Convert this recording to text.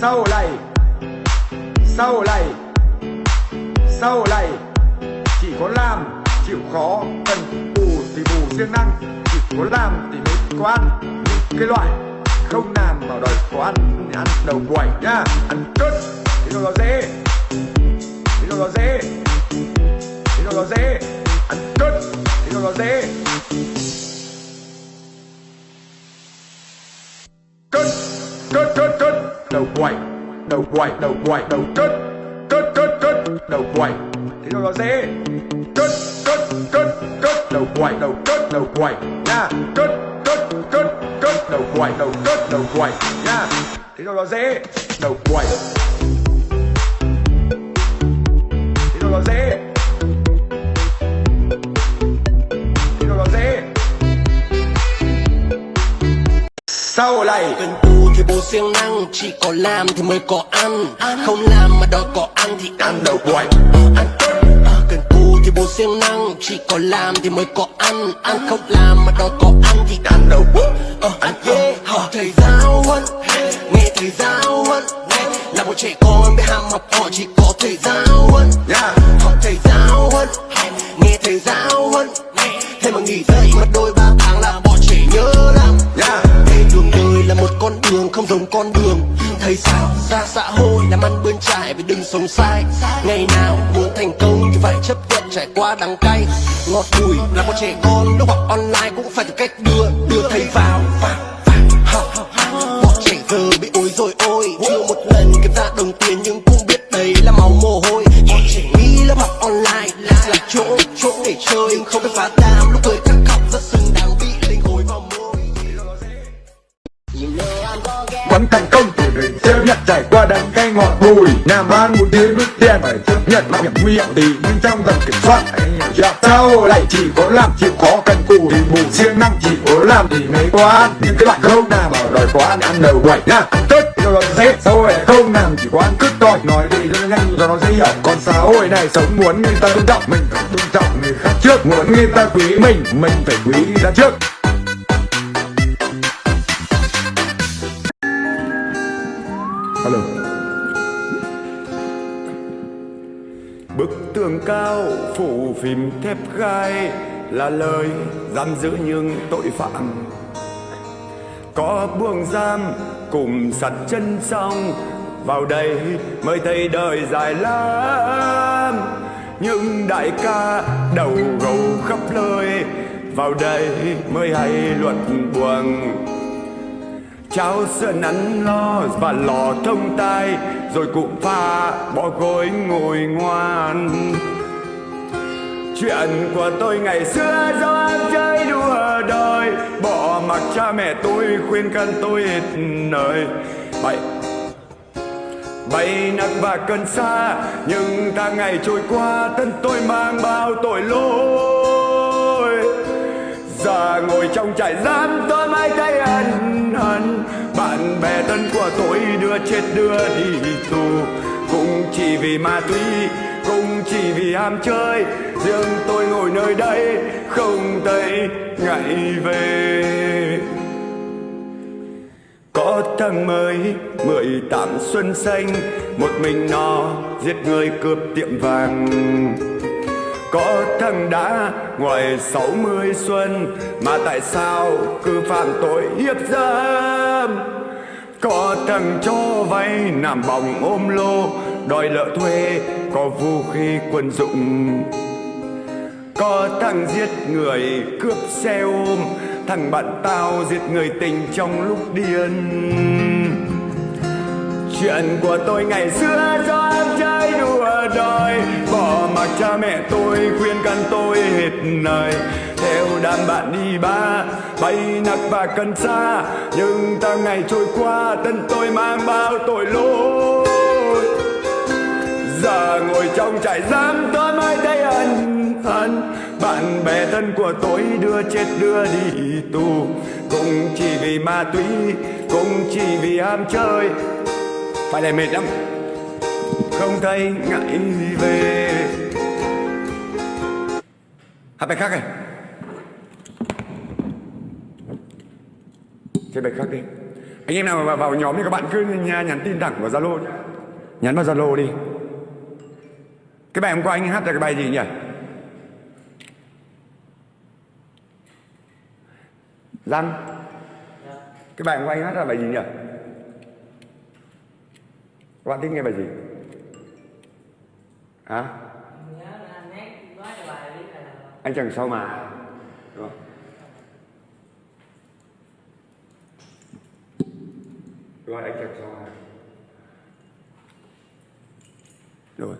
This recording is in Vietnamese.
sau này sau này sau này, chỉ có làm, chịu khó, cần bù thì bù siêng năng, chỉ có làm thì mới có ăn. Cái loại không làm mà đòi có ăn thì ăn đầu quẩy nhá ăn cất thì nó dễ. Thì nó dễ. Thì nó dễ. Ăn cất thì nó dễ. Cất cất cất cất đầu quẩy đầu quẩy đầu quẩy đầu cất cất cất cất, đầu quẩy thì nó dễ. Cất cất cất cất, đầu quẩy đầu cất, đầu quẩy nha. Cất cất cất cất, đầu quẩy đầu cất, đầu quẩy nha. Thì nó dễ. Đầu quẩy thì nó dễ. Thì nó dễ. Sau này. Cần cù bố siêng năng Chỉ có làm thì mới có ăn. Không làm mà đòi có ăn thì ăn đầu Ăn. Ờ, Cần cù thì bố siêng năng Chỉ có làm thì mới có ăn. Ăn không làm mà đòi có ăn thì ăn đầu Ờ, Ăn yeah. Hỏi thầy giáo huấn Nghe thầy giáo huấn. Là một trẻ con biết ham học hỏi chỉ có thầy giáo huấn. Hỏi thầy không giống con đường. Thầy sao ra xã hội làm ăn bươn trải vì đừng sống sai. Ngày nào muốn thành công thì phải chấp nhận trải qua đắng cay. Ngọt bùi là một trẻ con, lúc học online cũng phải tìm cách đưa đưa thầy vào. Vào vào học Bọn trẻ giờ bị ối rồi ôi, Chưa một lần kiếm ra đồng tiền nhưng cũng biết đấy là máu mồ hôi. Bọn trẻ nghĩ lớp học online là chỗ chỗ để chơi, Nhưng không biết phá đam. Lúc cười các học rất xứng đáng bị linh hối vào môi. Vẫn thành công thì mình chấp nhận trải qua đắng cay ngọt bùi. Làm ăn một tiếng bước tiền phải chấp nhận mạo hiểm nguy hiểm thì nhưng trong tầm kiểm soát. Anh hiểu chưa? Sau lại chỉ có làm, chịu khó cần cù thì bù siêng năng, chỉ có làm thì mới có Nhưng cái bạn không nào bảo đòi quá ăn ăn đầu quẩy nha. Tất cho nó dễ xã hội không làm, chỉ có ăn cứt thôi Nói đi rất nhanh, cho nó dễ hiểu. Còn xã hội này sống muốn người ta tôn trọng, mình phải tôn trọng người khác trước. Muốn người ta quý mình mình phải quý người ta trước. Hello Bức tường cao phủ phim thép gai là lời giam giữ những tội phạm. Có buông giam cùng sặt chân xong Vào đây mới thấy đời dài lắm. Những đại ca đầu gầu khắp nơi Vào đây mới hay luật buồn Cháo sơn nắn lo và lò thông tai, Rồi cụ pha bỏ gối ngồi ngoan. Chuyện của tôi ngày xưa do ăn chơi đùa đời Bỏ mặc cha mẹ tôi khuyên can tôi hết lời. Bay Bay nặng và cần xa Nhưng tháng ngày trôi qua, Thân tôi mang bao tội lỗi. Giờ ngồi trong trại giam tôi bạn bè thân của tôi đưa chết đưa đi tù. Cũng chỉ vì ma túy, Cũng chỉ vì ham chơi, Riêng tôi ngồi nơi đây Không thấy ngại về. Có thằng mới, mười tám xuân xanh, Một mình nó giết người cướp tiệm vàng. Có thằng đã, ngoài sáu mươi xuân, Mà tại sao cứ phạm tội hiếp dâm? Có thằng cho vay nằm bòng ôm lô. Đòi lợ thuê, có vũ khí quân dụng. Có thằng giết người, cướp xe ôm. Thằng bạn tao giết người tình trong lúc điên. Chuyện của tôi ngày xưa do em chơi đùa đòi. Bỏ mặc cha mẹ tôi, khuyên can tôi hết lời Theo đám bạn đi ba Bay nặng và cần xa, Nhưng ta ngày trôi qua, Thân tôi mang bao tội lỗi. Giờ ngồi trong trại giam, tôi mới thấy ân hận. Bạn bè thân của tôi đưa chết, đưa đi tù. Cũng chỉ vì ma túy, Cũng chỉ vì ham chơi. Phải là mệt lắm. Không thấy ngại về. Hát bài khác này. Chơi bài khác đi. Anh em nào vào, vào nhóm thì các bạn cứ nha, nhắn tin thẳng vào zalo nhé nhắn vào zalo đi. Cái bài hôm qua anh hát là cái bài gì nhỉ? Giang. Cái bài hôm qua anh hát là bài gì nhỉ? Các bạn thích nghe bài gì? Hả? Anh chẳng sao mà Đúng không? Rồi anh chẳng sao mà Rồi